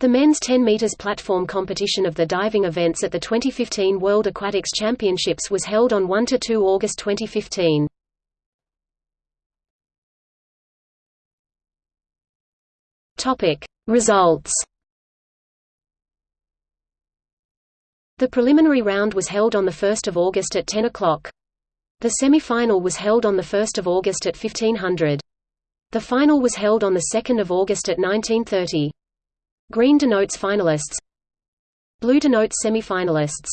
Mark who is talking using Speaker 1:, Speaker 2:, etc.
Speaker 1: The men's 10 meters platform competition of the diving events at the 2015 World Aquatics Championships was held on 1 to 2 August 2015. Topic: Results The preliminary round was held on 1 August at 10 o'clock. The semi-final was held on 1 August at 1500. The final was held on 2 August at 1930. Green denotes finalists. Blue denotes semi-finalists